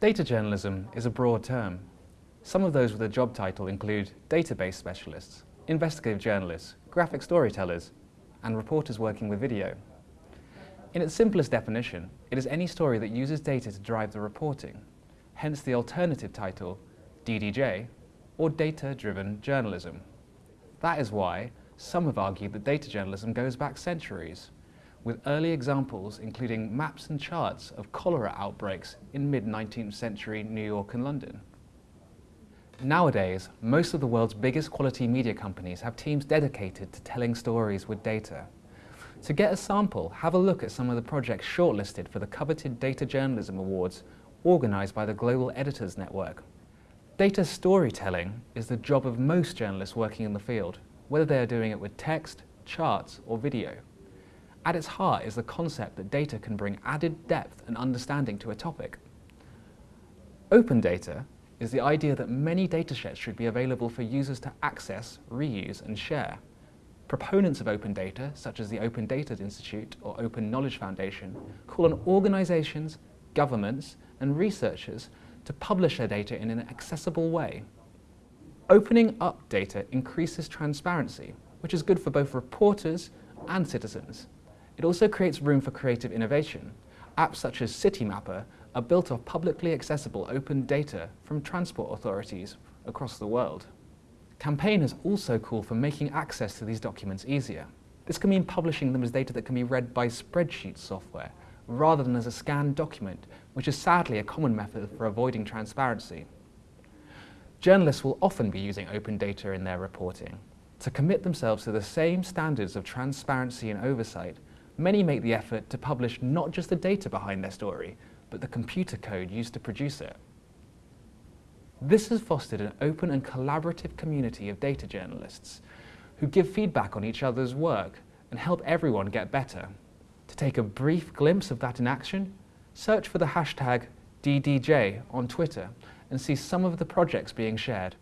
Data journalism is a broad term. Some of those with a job title include database specialists, investigative journalists, graphic storytellers, and reporters working with video. In its simplest definition, it is any story that uses data to drive the reporting, hence the alternative title, DDJ, or Data-Driven Journalism. That is why some have argued that data journalism goes back centuries, with early examples including maps and charts of cholera outbreaks in mid-19th century New York and London. Nowadays, most of the world's biggest quality media companies have teams dedicated to telling stories with data. To get a sample, have a look at some of the projects shortlisted for the coveted Data Journalism Awards organised by the Global Editors Network. Data storytelling is the job of most journalists working in the field, whether they are doing it with text, charts or video. At its heart is the concept that data can bring added depth and understanding to a topic. Open data is the idea that many datasets should be available for users to access, reuse and share. Proponents of open data, such as the Open Data Institute or Open Knowledge Foundation, call on organisations, governments and researchers to publish their data in an accessible way. Opening up data increases transparency, which is good for both reporters and citizens. It also creates room for creative innovation. Apps such as Citymapper are built off publicly accessible open data from transport authorities across the world. Campaign has also called for making access to these documents easier. This can mean publishing them as data that can be read by spreadsheet software, rather than as a scanned document, which is sadly a common method for avoiding transparency. Journalists will often be using open data in their reporting. To commit themselves to the same standards of transparency and oversight, Many make the effort to publish not just the data behind their story, but the computer code used to produce it. This has fostered an open and collaborative community of data journalists who give feedback on each other's work and help everyone get better. To take a brief glimpse of that in action, search for the hashtag DDJ on Twitter and see some of the projects being shared.